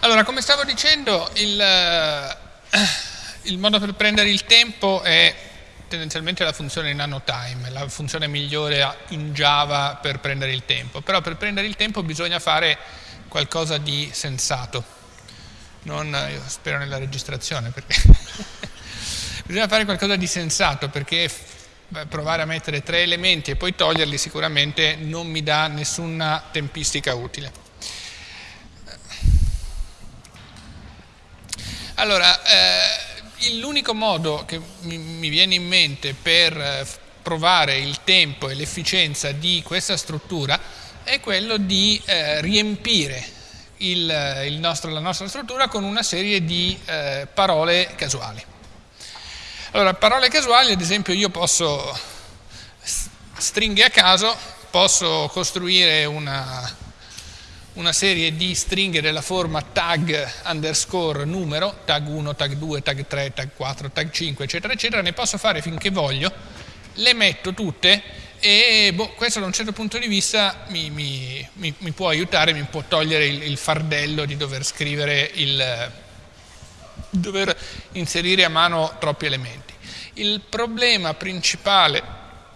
Allora, come stavo dicendo, il, eh, il, modo per prendere il tempo è tendenzialmente la funzione nanotime, la funzione migliore in Java per prendere il tempo. Però per prendere il tempo bisogna fare qualcosa di sensato. Non, io spero nella registrazione perché bisogna fare qualcosa di sensato perché provare a mettere tre elementi e poi toglierli sicuramente non mi dà nessuna tempistica utile. Allora, eh, l'unico modo che mi, mi, viene in mente per eh, provare il tempo e l'efficienza di questa struttura è quello di eh, riempire il, il nostro, la nostra struttura con una serie di eh, parole casuali. Allora, parole casuali, ad esempio, io posso, stringhe a caso, posso costruire una, una serie di stringhe della forma tag underscore numero, tag 1, tag 2, tag 3, tag 4, tag 5, eccetera, eccetera, ne posso fare finché voglio, le metto tutte e boh, questo da un certo punto di vista mi, mi, mi, mi può aiutare, mi può togliere il, il, fardello di dover scrivere, il, dover inserire a mano troppi elementi. Il problema principale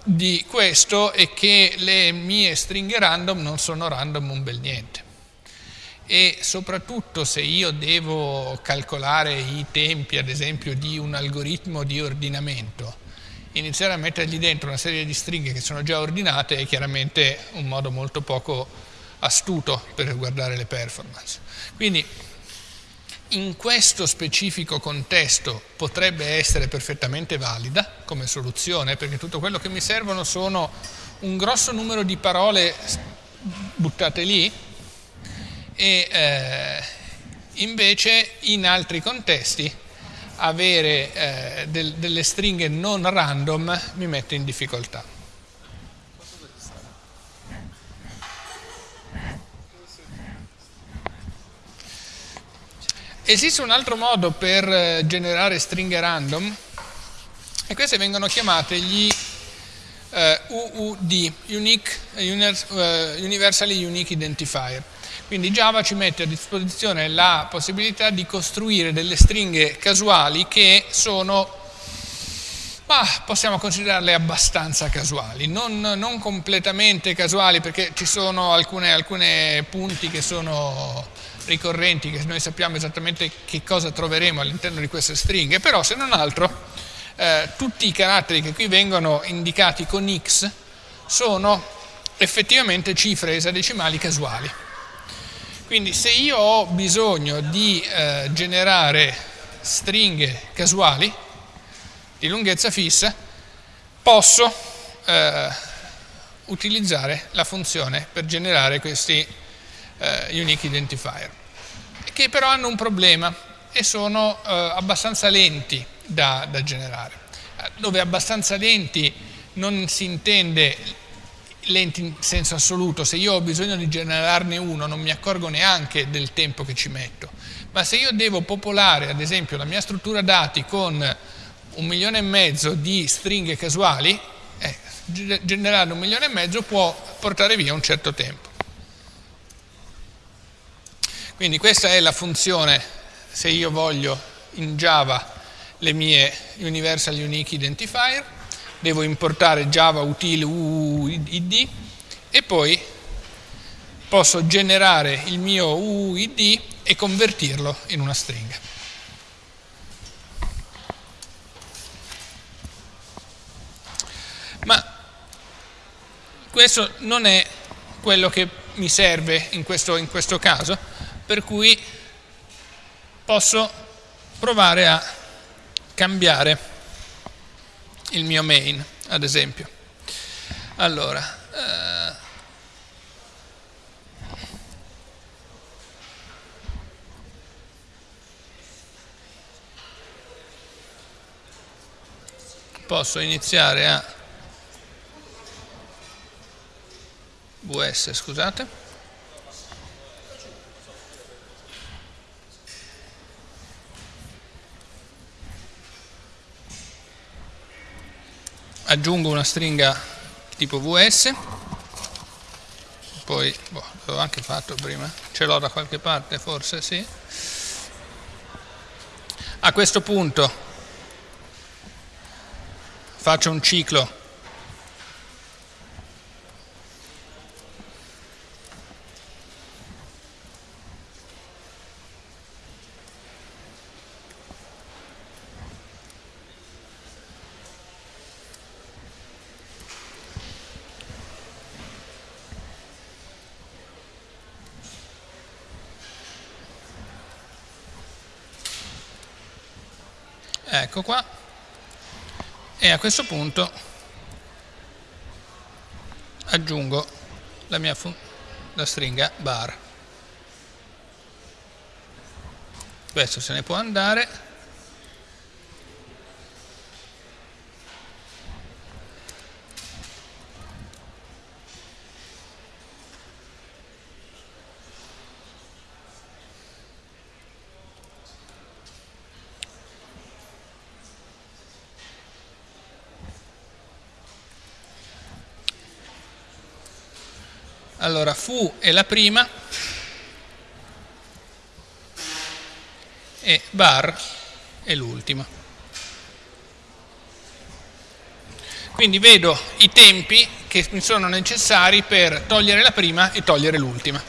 di questo è che le mie stringhe random non sono random un bel niente e soprattutto se io devo calcolare i tempi, ad esempio, di un algoritmo di ordinamento, iniziare a mettergli dentro una serie di stringhe che sono già ordinate è chiaramente un modo molto poco astuto per guardare le performance. Quindi in questo specifico contesto potrebbe essere perfettamente valida come soluzione, perché tutto quello che mi servono sono un grosso numero di parole buttate lì, e eh, invece in altri contesti avere eh, del, delle stringhe non random mi mette in difficoltà. Esiste un altro modo per eh, generare stringhe random e queste vengono chiamate gli eh, UUD, Unique, uh, Universally Unique Identifier. Quindi Java ci mette a disposizione la possibilità di costruire delle stringhe casuali che sono, bah, possiamo considerarle abbastanza casuali, non, non, completamente casuali perché ci sono alcuni punti che sono ricorrenti, che noi sappiamo esattamente che cosa troveremo all'interno di queste stringhe, però se non altro eh, tutti i caratteri che qui vengono indicati con x sono effettivamente cifre esadecimali casuali. Quindi se io ho bisogno di eh, generare stringhe casuali di lunghezza fissa, posso eh, utilizzare la funzione per generare questi eh, unique identifier, che però hanno un problema e sono eh, abbastanza lenti da, da generare. Dove abbastanza lenti non si intende lenti in senso assoluto, se io ho bisogno di generarne uno non mi accorgo neanche del tempo che ci metto, ma se io devo popolare ad esempio la mia struttura dati con un milione e mezzo di stringhe casuali, eh, generare un milione e mezzo può portare via un certo tempo. Quindi questa è la funzione, se io voglio in Java le mie Universal Unique Identifier, devo importare java util uuid e poi posso generare il mio uuid e convertirlo in una stringa. Ma questo non è quello che mi serve in questo, in questo caso, per cui posso provare a cambiare il mio main, ad esempio. Allora, eh, posso iniziare a vs, scusate. Aggiungo una stringa tipo vs poi boh, l'avevo anche fatto prima, ce l'ho da qualche parte forse, sì. A questo punto faccio un ciclo ecco qua. E a questo punto aggiungo la mia la stringa bar. Questo se ne può andare Allora, fu è la prima e bar è l'ultima. Quindi vedo i tempi che mi sono necessari per togliere la prima e togliere l'ultima.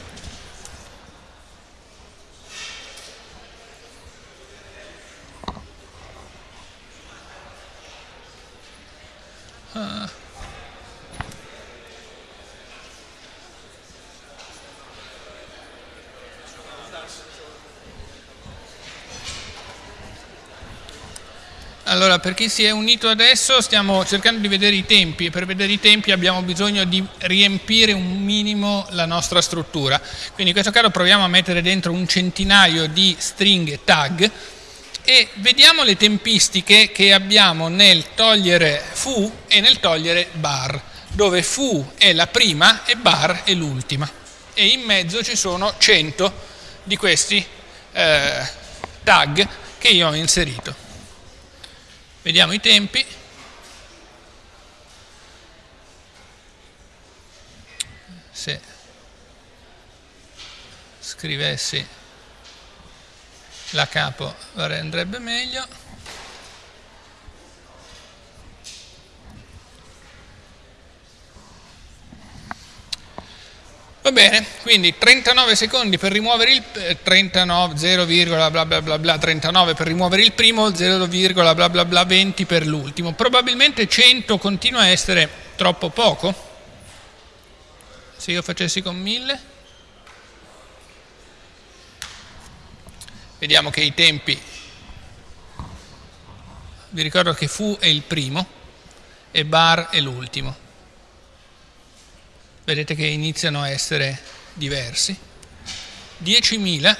Allora, per chi si è unito adesso stiamo cercando di vedere i tempi e per vedere i tempi abbiamo bisogno di riempire un minimo la nostra struttura. Quindi in questo caso proviamo a mettere dentro un centinaio di stringhe tag e vediamo le tempistiche che abbiamo nel togliere fu e nel togliere bar, dove fu è la prima e bar è l'ultima. E in mezzo ci sono 100 di questi eh, tag che io ho inserito. Vediamo i tempi. Se scrivessi la capo andrebbe meglio. Bene, quindi 39 secondi per rimuovere il 39, 0, bla bla bla bla 39 per rimuovere il primo, 0, bla bla bla bla 20 per l'ultimo. Probabilmente 100 continua a essere troppo poco. Se io facessi con 1000. Vediamo che i tempi vi ricordo che fu è il primo e bar è l'ultimo vedete che iniziano a essere diversi. 10.000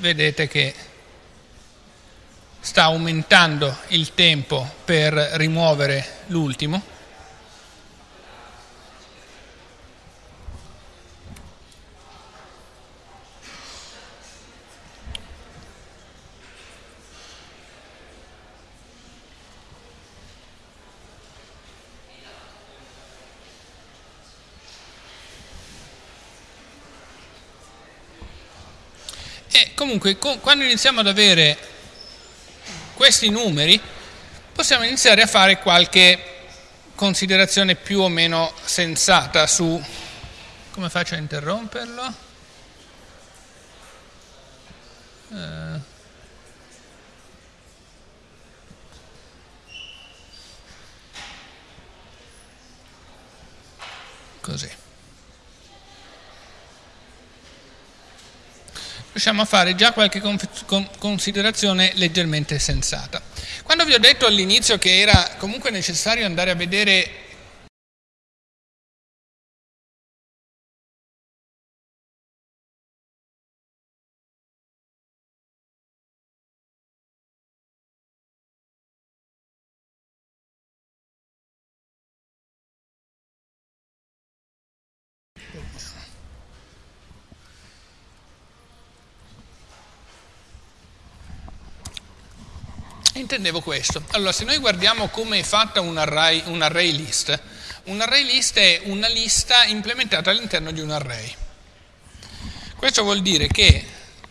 vedete che sta aumentando il tempo per rimuovere l'ultimo comunque quando iniziamo ad avere questi numeri possiamo iniziare a fare qualche considerazione più o meno sensata su come faccio a interromperlo eh. così riusciamo a fare già qualche considerazione leggermente sensata. Quando vi ho detto all'inizio che era comunque necessario andare a vedere Intendevo questo. Allora, se noi guardiamo come è fatta un array, un array list, un array list è una lista implementata all'interno di un array. Questo vuol dire che,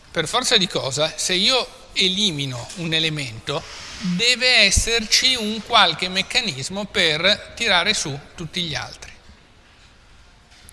per forza di cosa, se io elimino un elemento, deve esserci un qualche meccanismo per tirare su tutti gli altri.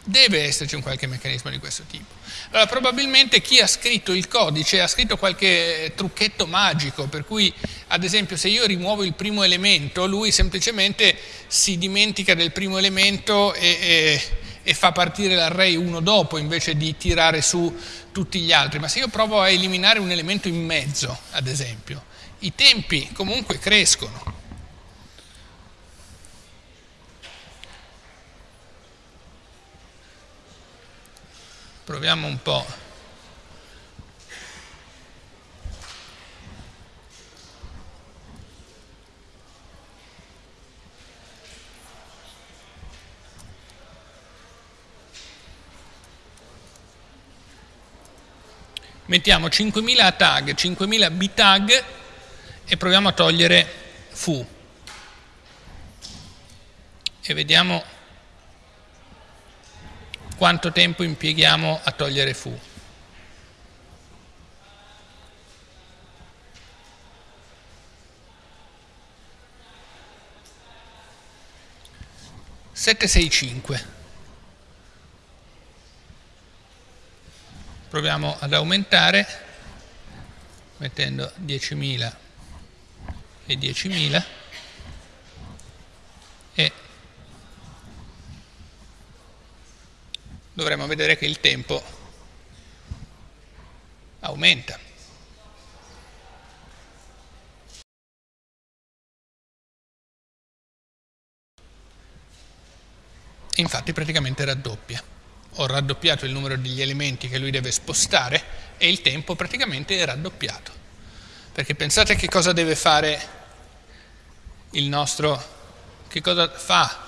Deve esserci un qualche meccanismo di questo tipo. Allora, probabilmente chi ha scritto il codice ha scritto qualche trucchetto magico, per cui, ad esempio, se io rimuovo il primo elemento, lui semplicemente si dimentica del primo elemento e, e, e fa partire l'array uno dopo, invece di tirare su tutti gli altri. Ma se io provo a eliminare un elemento in mezzo, ad esempio, i tempi comunque crescono. Proviamo un po'. Mettiamo 5000 tag, 5000 bitag e proviamo a togliere fu. E vediamo quanto tempo impieghiamo a togliere fu. Sette, sei, cinque. Proviamo ad aumentare mettendo 10.000 e 10.000 dovremo vedere che il tempo aumenta. Infatti praticamente raddoppia. Ho raddoppiato il numero degli elementi che lui deve spostare e il tempo praticamente è raddoppiato. Perché pensate che cosa deve fare il nostro, che cosa fa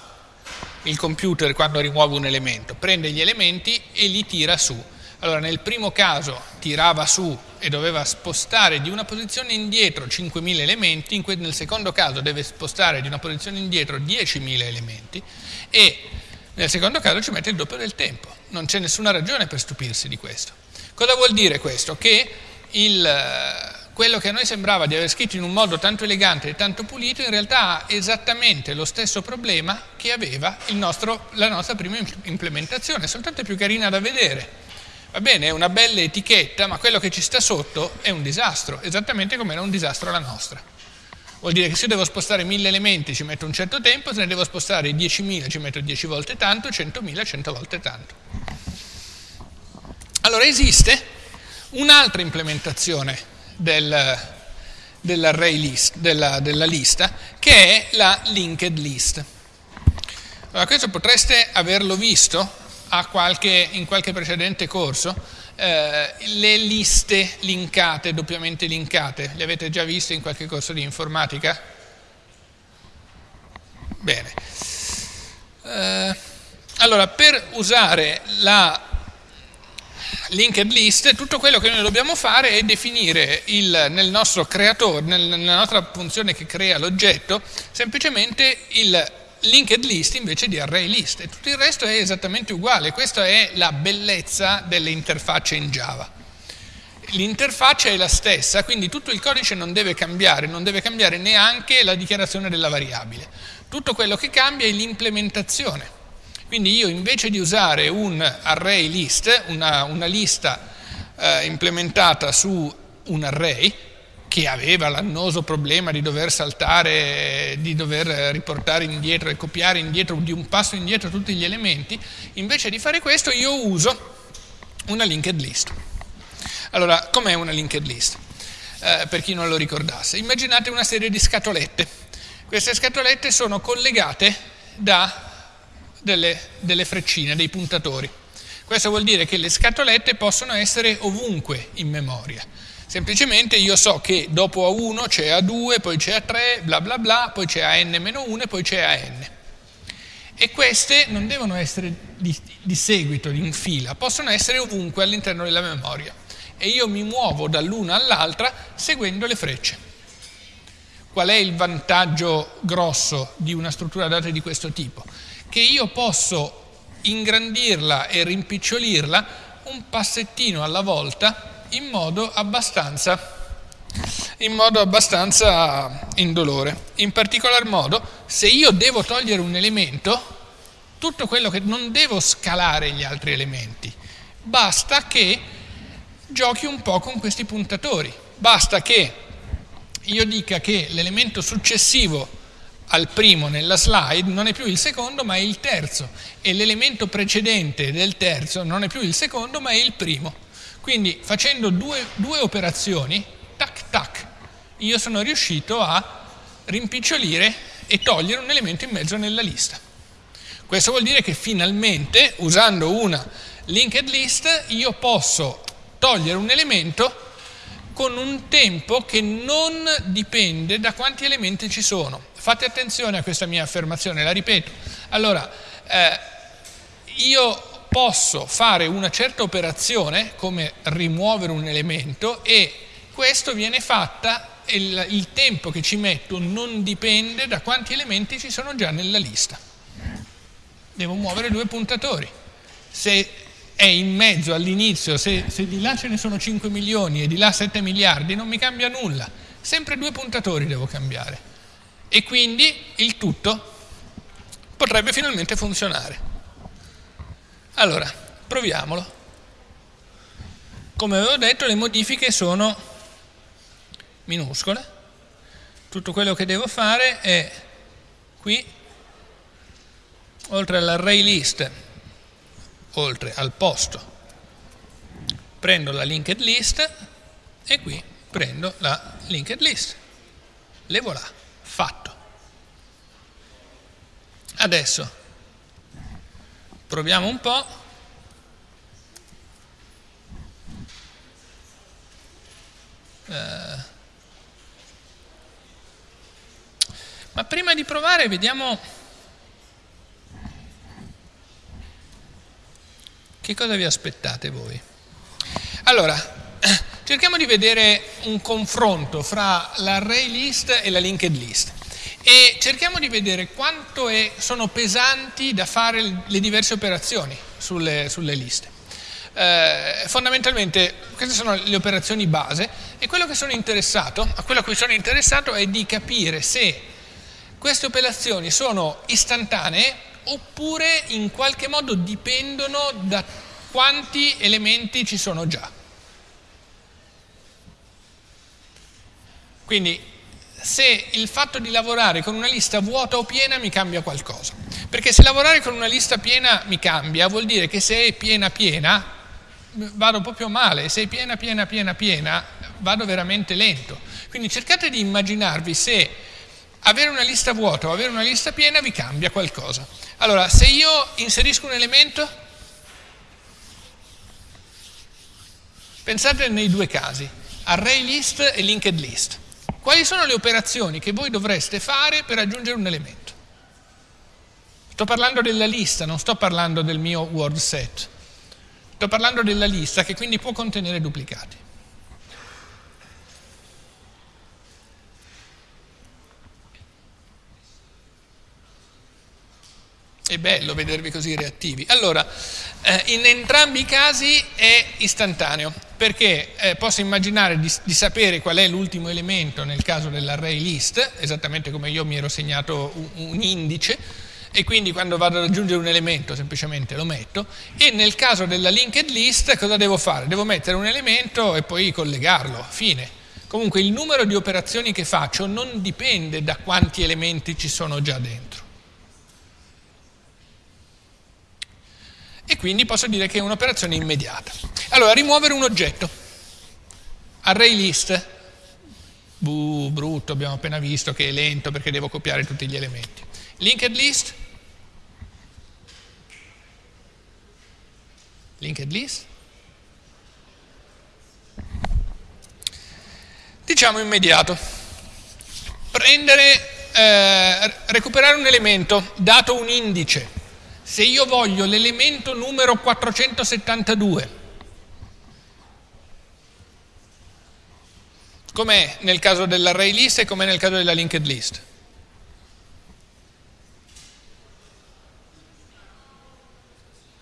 il computer quando rimuove un elemento, prende gli elementi e li tira su. Allora nel primo caso tirava su e doveva spostare di una posizione indietro 5.000 elementi, nel secondo caso deve spostare di una posizione indietro 10.000 elementi e nel secondo caso ci mette il doppio del tempo. Non c'è nessuna ragione per stupirsi di questo. Cosa vuol dire questo? Che il, quello che a noi sembrava di aver scritto in un modo tanto elegante e tanto pulito, in realtà ha esattamente lo stesso problema che aveva nostro, la nostra prima implementazione, soltanto è più carina da vedere. Va bene, è una bella etichetta, ma quello che ci sta sotto è un disastro, esattamente come era un disastro la nostra. Vuol dire che se io devo spostare mille elementi ci metto un certo tempo, se ne devo spostare 10.000 ci metto 10 volte tanto, 100.000 100 volte tanto. Allora esiste un'altra implementazione del, list, della, della, lista, che è la linked list. Allora, questo potreste averlo visto qualche, in qualche precedente corso, eh, le liste linkate, doppiamente linkate, le avete già viste in qualche corso di informatica? Bene. Eh, allora, per usare la linked list, tutto quello che noi dobbiamo fare è definire il, nel nostro creatore, nel, nella nostra funzione che crea l'oggetto, semplicemente il linked list invece di array list e tutto il resto è esattamente uguale. Questa è la bellezza delle interfacce in Java. L'interfaccia è la stessa, quindi tutto il codice non deve cambiare, non deve cambiare neanche la dichiarazione della variabile. Tutto quello che cambia è l'implementazione. Quindi io invece di usare un array list, una, una lista eh, implementata su un array, che aveva l'annoso problema di dover saltare, di dover riportare indietro e copiare indietro di un passo indietro tutti gli elementi, invece di fare questo io uso una linked list. Allora, com'è una linked list? Eh, per chi non lo ricordasse, immaginate una serie di scatolette. Queste scatolette sono collegate da delle, delle freccine, dei puntatori. Questo vuol dire che le scatolette possono essere ovunque in memoria. Semplicemente io so che dopo A1 c'è A2, poi c'è A3, bla bla bla, poi c'è AN-1 e poi c'è AN. E queste non devono essere di, di seguito, in fila, possono essere ovunque all'interno della memoria. E io mi muovo dall'una all'altra seguendo le frecce. Qual è il vantaggio grosso di una struttura data di questo tipo? Che io posso ingrandirla e rimpicciolirla un passettino alla volta in modo abbastanza in modo abbastanza indolore. In particolar modo, se io devo togliere un elemento, tutto quello che non devo scalare gli altri elementi, basta che giochi un po' con questi puntatori, basta che io dica che l'elemento successivo al primo nella slide non è più il secondo ma è il terzo e l'elemento precedente del terzo non è più il secondo ma è il primo. Quindi facendo due, due operazioni, tac tac, io sono riuscito a rimpicciolire e togliere un elemento in mezzo nella lista. Questo vuol dire che finalmente, usando una linked list, io posso togliere un elemento con un tempo che non dipende da quanti elementi ci sono. Fate attenzione a questa mia affermazione, la ripeto. Allora, eh, io posso fare una certa operazione, come rimuovere un elemento, e questo viene fatta, il, il tempo che ci metto non dipende da quanti elementi ci sono già nella lista. Devo muovere due puntatori. Se è in mezzo all'inizio, se, se, di là ce ne sono 5 milioni e di là 7 miliardi, non mi cambia nulla. Sempre due puntatori devo cambiare. E quindi il tutto potrebbe finalmente funzionare. Allora, proviamolo. Come avevo detto, le modifiche sono minuscole. Tutto quello che devo fare è qui, oltre all'array list, oltre al posto, prendo la linked list e qui prendo la linked list. Le voilà, fatto. Adesso proviamo un po'. Uh, Ma prima di provare vediamo che cosa vi aspettate voi. Allora, cerchiamo di vedere un confronto fra l'array list e la linked list e cerchiamo di vedere quanto è, sono pesanti da fare le diverse operazioni sulle, sulle liste. Eh, fondamentalmente queste sono le operazioni base e quello a quello a cui sono interessato è di capire se queste operazioni sono istantanee oppure in qualche modo dipendono da quanti elementi ci sono già. Quindi se il fatto di lavorare con una lista vuota o piena mi cambia qualcosa. Perché se lavorare con una lista piena mi cambia, vuol dire che se è piena piena vado proprio male, se è piena piena piena piena vado veramente lento. Quindi cercate di immaginarvi se avere una lista vuota o avere una lista piena vi cambia qualcosa. Allora, se io inserisco un elemento, pensate nei due casi, array list e linked list. Quali sono le operazioni che voi dovreste fare per aggiungere un elemento? Sto parlando della lista, non sto parlando del mio word set. Sto parlando della lista che quindi può contenere duplicati. È bello vedervi così reattivi. Allora, eh, in entrambi i casi è istantaneo, perché eh, posso immaginare di, di, sapere qual è l'ultimo elemento nel caso dell'array list, esattamente come io mi ero segnato un, un indice, e quindi quando vado ad aggiungere un elemento semplicemente lo metto, e nel caso della linked list cosa devo fare? Devo mettere un elemento e poi collegarlo, fine. Comunque il numero di operazioni che faccio non dipende da quanti elementi ci sono già dentro. E quindi posso dire che è un'operazione immediata. Allora, rimuovere un oggetto. Array list. Buh, brutto, abbiamo appena visto che è lento perché devo copiare tutti gli elementi. Linked list. Linked list. Diciamo immediato. Prendere, eh, recuperare un elemento, dato un indice se io voglio l'elemento numero 472, Com'è nel caso dell'array list e com'è nel caso della linked list?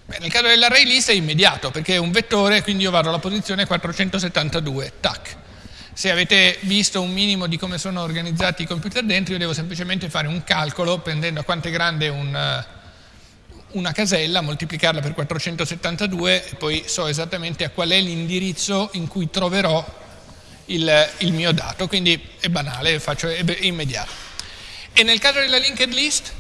Beh, nel caso dell'array list è immediato perché è un vettore, quindi io vado alla posizione 472, tac. Se avete visto un minimo di come sono organizzati i computer dentro, io devo semplicemente fare un calcolo prendendo quanto è grande un, una casella, moltiplicarla per 472 e poi so esattamente a qual è l'indirizzo in cui troverò il, il, mio dato, quindi è banale, faccio, è immediato. E nel caso della linked list?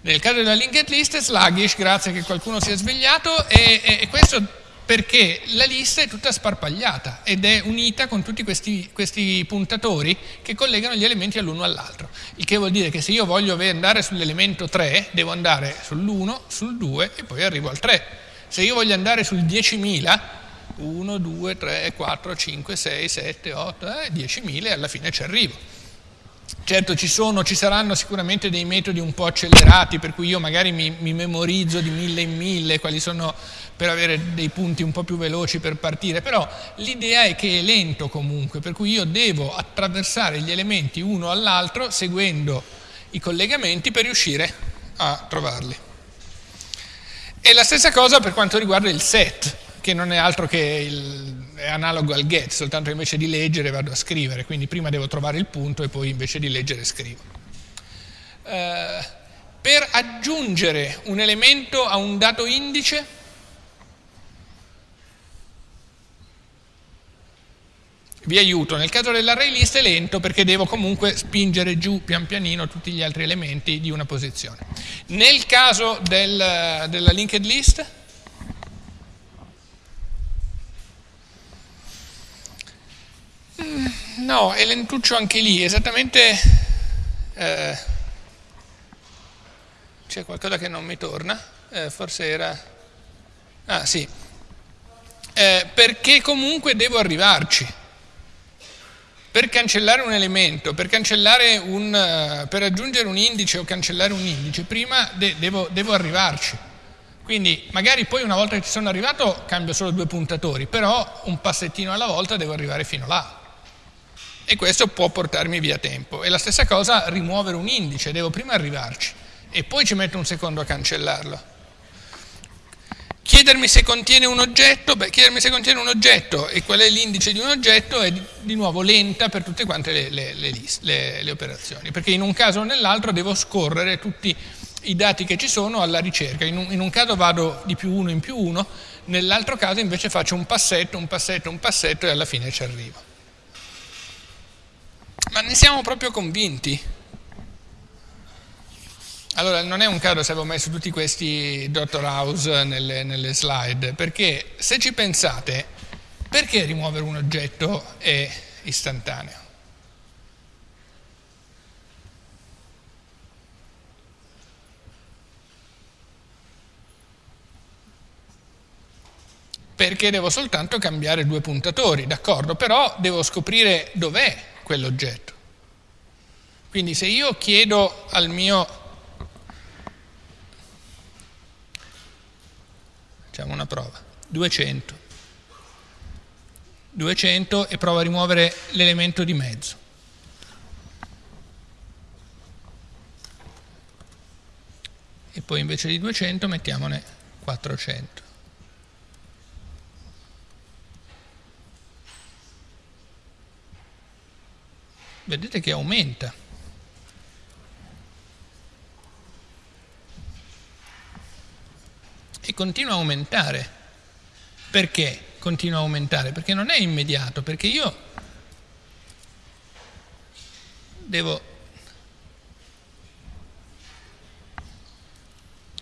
Nel caso della linked list è sluggish, grazie che qualcuno si è svegliato, e, e, e questo perché la lista è tutta sparpagliata ed è unita con tutti questi, questi puntatori che collegano gli elementi all'uno all'altro. Il che vuol dire che se io voglio andare sull'elemento 3, devo andare sull'1, sul 2 e poi arrivo al 3. Se io voglio andare sul 10.000, 1, 2, 3, 4, 5, 6, 7, 8, eh, 10.000 e alla fine ci arrivo. Certo ci, sono, ci saranno sicuramente dei metodi un po' accelerati per cui io magari mi, mi memorizzo di mille in mille quali sono per avere dei punti un po' più veloci per partire, però l'idea è che è lento comunque, per cui io devo attraversare gli elementi uno all'altro seguendo i collegamenti per riuscire a trovarli. E la stessa cosa per quanto riguarda il set, che non è altro che il, è analogo al get, soltanto invece di leggere vado a scrivere, quindi prima devo trovare il punto e poi invece di leggere scrivo. Uh, per aggiungere un elemento a un dato indice vi aiuto, nel caso dell'array list è lento perché devo comunque spingere giù pian pianino tutti gli altri elementi di una posizione. Nel caso del, della linked list, no, è lentuccio anche lì, esattamente eh, c'è qualcosa che non mi torna, eh, forse era, ah sì, eh, perché comunque devo arrivarci. Per cancellare un elemento, per, un, eh, per, aggiungere un indice o cancellare un indice, prima de devo, devo arrivarci. Quindi magari poi una volta che ci sono arrivato cambio solo due puntatori, però un passettino alla volta devo arrivare fino là. E questo può portarmi via tempo. E la stessa cosa rimuovere un indice, devo prima arrivarci e poi ci metto un secondo a cancellarlo. Chiedermi se contiene un oggetto, beh, chiedermi se contiene un oggetto e qual è l'indice di un oggetto è di nuovo lenta per tutte quante le, le, le, le operazioni, perché in un caso o nell'altro devo scorrere tutti i dati che ci sono alla ricerca. In un, in un caso vado di più uno in più uno, nell'altro caso invece faccio un passetto, un passetto, un passetto e alla fine ci arrivo. Ma ne siamo proprio convinti? Allora, non è un caso se avevo messo tutti questi Dr. House nelle, nelle slide, perché se ci pensate, perché rimuovere un oggetto è istantaneo? perché devo soltanto cambiare due puntatori, d'accordo, però devo scoprire dov'è quell'oggetto. Quindi se io chiedo al mio Facciamo una prova. 200. 200 e provo a rimuovere l'elemento di mezzo. E poi invece di 200 mettiamone 400. Vedete che aumenta. e continua a aumentare. Perché continua a aumentare? Perché non è immediato, perché io devo,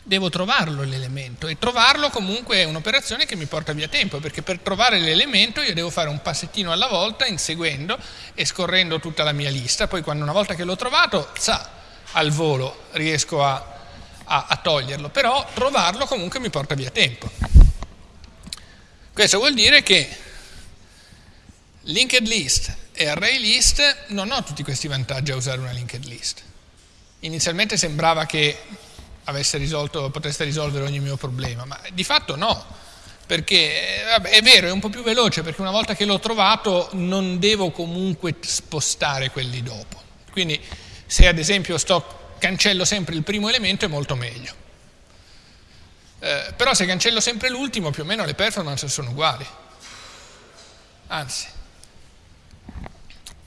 devo trovarlo l'elemento e trovarlo comunque è un'operazione che mi porta via tempo, perché per trovare l'elemento io devo fare un passettino alla volta inseguendo e scorrendo tutta la mia lista, poi quando una volta che l'ho trovato, sa, al volo riesco a a, a toglierlo, però trovarlo comunque mi porta via tempo. Questo vuol dire che linked list e array list non ho tutti questi vantaggi a usare una linked list. Inizialmente sembrava che risolto, potesse risolvere ogni mio problema, ma di fatto no, perché vabbè, è vero, è un po' più veloce perché una volta che l'ho trovato non devo comunque spostare quelli dopo. Quindi se ad esempio sto, cancello sempre il primo elemento è molto meglio. Eh, però se cancello sempre l'ultimo più o meno le performance sono uguali. Anzi.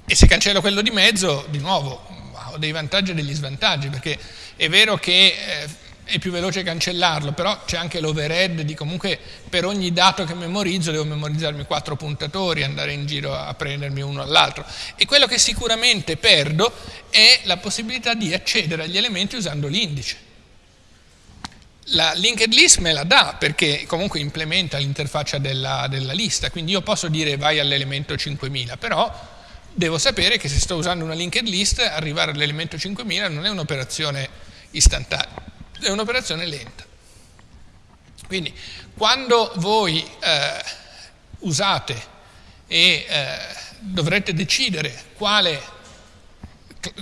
E se cancello quello di mezzo, di nuovo, dei vantaggi e degli svantaggi, perché è vero che... Eh, è più veloce cancellarlo, però c'è anche l'overhead di comunque per ogni dato che memorizzo devo memorizzarmi quattro puntatori, andare in giro a prendermi uno all'altro. E quello che sicuramente perdo è la possibilità di accedere agli elementi usando l'indice. La linked list me la dà perché comunque implementa l'interfaccia della, della lista, quindi io posso dire vai all'elemento 5000, però devo sapere che se sto usando una linked list arrivare all'elemento 5000 non è un'operazione istantanea è un'operazione lenta. Quindi quando voi eh, usate e eh, dovrete decidere quale,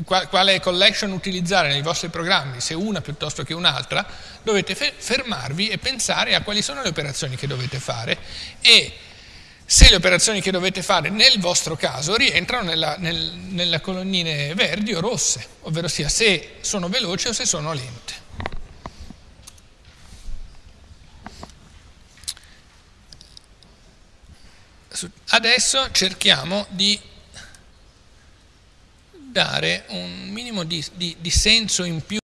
quale, collection utilizzare nei vostri programmi, se una piuttosto che un'altra, dovete fermarvi e pensare a quali sono le operazioni che dovete fare e se le operazioni che dovete fare nel vostro caso rientrano nella, nel, nelle colonnine verdi o rosse, ovvero sia se sono veloci o se sono lente. Adesso cerchiamo di dare un minimo di, di, di senso in più